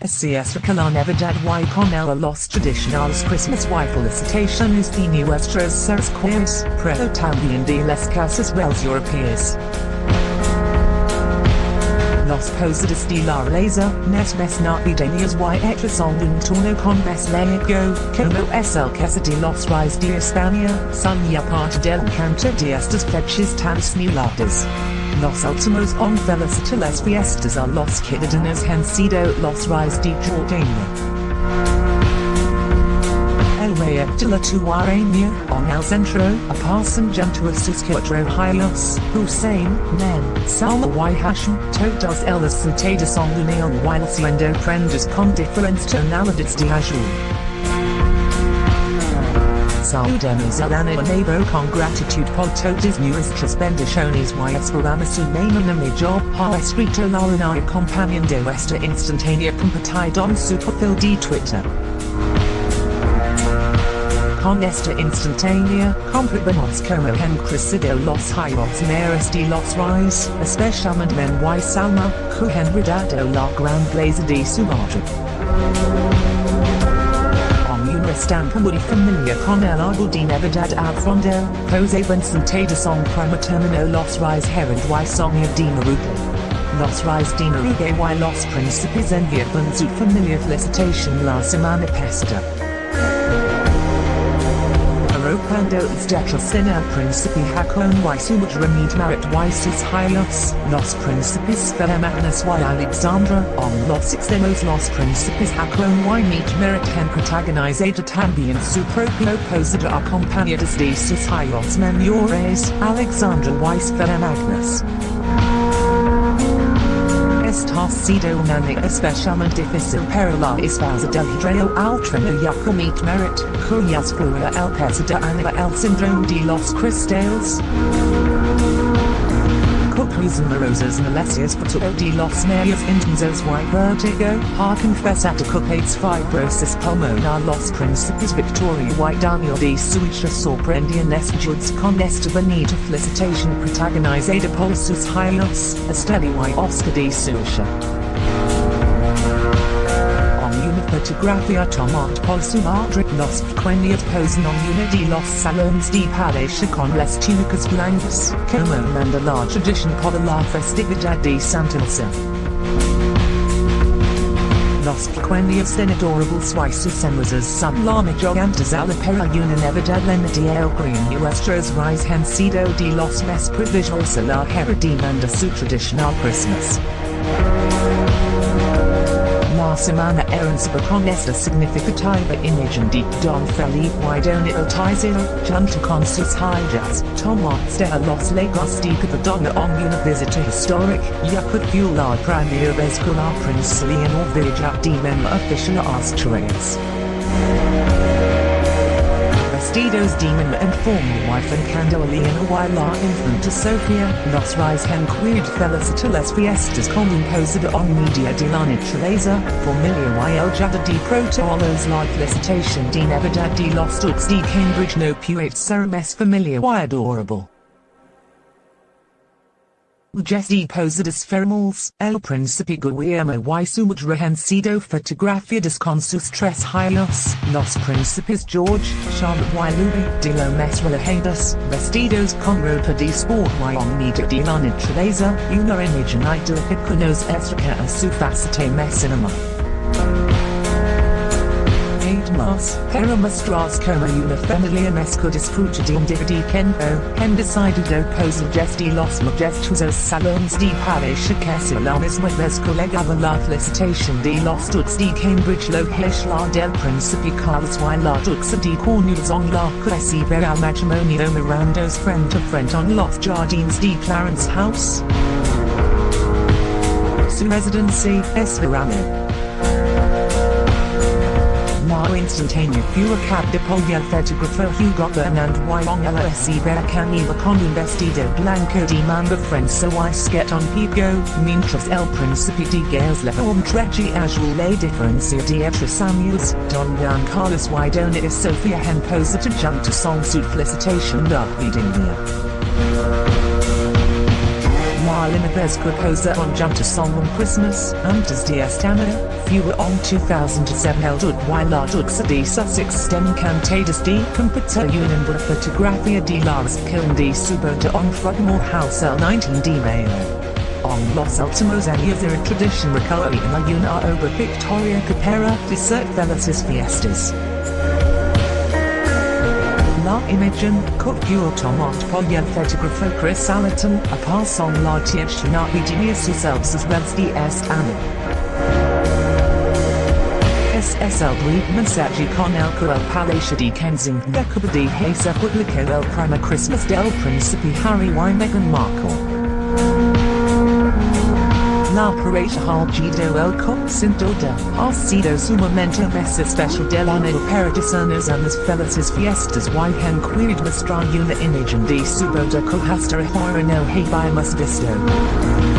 SCS Recala Nevedad y con los tradicionales Christmas y felicitaciones de nuestros seres queridos, pero también de las casas reales europeas. Los posades de la nes mes navideñas y en un tono con mes laico, como es el caso de los reyes de España, son ya parte del canto de estas fechas tan simuladas. Los últimos on felicita las fiestas a los ciudadanos han sido los reyes de Jordania. El rey de la Tuaremia, en el centro, aparecen junto a sus cuatro hijos, Hussein, Men, Salma y Hashim, todos ellos sentados en unión while siendo prendas con diferentes tonalidades de azul. Saludamos al año nuevo con gratitud por todas nuestras bendiciones y mañana mejor ha escrito la una acompañando esta instantánea compartida en su perfil de Twitter. Con esta instantánea, comprobamos como han crecido los hijos mayores de los reyes, especialmente Men y Salma, que han redado la gran blaze de su madre. estampa muy familiar con el árbol de Navidad al fondo, posaban sentados en prima terminó los reyes Harald y Sonia de Noruega. Los reyes de Noruega y los príncipes enviaban su familiar felicitación la semana pasada. En el príncipe Haakon su remit marit y sus hijos, los príncipes Felemagnas y Alexandra, en los extremos los príncipes Haakon y Mette-Marit han protagonizado también su propio posada acompañados de sus hijos menores, Alexandra y Felemagnas. Esta sido un año especialmente difícil para la esposa del hidreo altrino y Mette-Marit, cuyas flora el de año el síndrome de los cristales. Malecias futuro de los medios intensos y vertigo, ha confesado culpates fibrosis pulmonar los príncipes Victoria y Daniel de Suecia sorprendian juds con esta bonita felicitación protagonizada por sus hijos, Estelle y Oscar de Suecia. Por su madre los pequeños posan en una de los salones de palacio con las túnicas blancas, como manda la tradición para la festividad de Santa Elsa. Los pequeños en adorables sus hermosas son la mejor a la para una Navidad llena de alegría nuestros reyes han sido de los más provisos a la demanda su tradicional Christmas. La semana herencia con esta significativa imagen de Don Felipe y Dona Altizera, junto con sus hijas, tomados de los Lagos de Covadonga en una visita histórica, ya que la primera vez que la princesa Leonor Villa demon and informa wife and Leonor y la infanta Sofía, los reyes han querido felicitar las fiestas con un posada media de la naturaleza, familia y el jada de protocolos la felicitación de Navidad de los Dukes de Cambridge no puede ser más familiar y adorable. Jesse posadas formales, el príncipe Guillermo y su madre han sido fotografiadas los príncipes George, Charlotte y Louis de lo más relajados, vestidos con ropa de sport y medio de la naturaleza, una imagen idílica que nos acerca a su faceta más cinema. De un día de tiempo, han decidido posar de los majestuosos salones de misma vez que legaba la felicitación de los Dukes de Cambridge lo la del Príncipe Carlos y la Duxa de Cornwalls en la recibirá matrimonio mirandos frente a frente en los jardines de Clarence House. Su residency es La instantánea furicap de polio fotógrafo Hugo Burnand y la recibera Camila con un vestido blanco de manga sketch on pico, mientras el príncipe de Gales la trechi azul la diferencia de otros años, Don Juan Carlos y Dona Sofia han posado junto son su felicitación navideña. Marlena Vesca posa on junto son on Christmas, antes de esta fewer on 2007 eldud wilardud sa di Sussex stem cantadus di computer unan bra photografia di Lars Kilndi subota on Frogmore House L19 di Mayo. On Los Ultimos años de tradition recovery in la una over Victoria Capera de cert felices fiestas. La Imagen, Cook Tomot Polya Photographer Chris Allerton, a pass on La Tiechnati Genius yourselves as well as DS Anna. SSL Bleed Messaggi con el Coel Palacia di Kensington Decaba di Hesa Publica el Prima Christmas del Principe Harry y. Meghan Markle. La Parata Hal Gido el Concinto del Ha sido sumamente mesa special del año para discernos a las felices fiestas y. Hen quid mostrar una imagen de subo de cohastra hora no hay.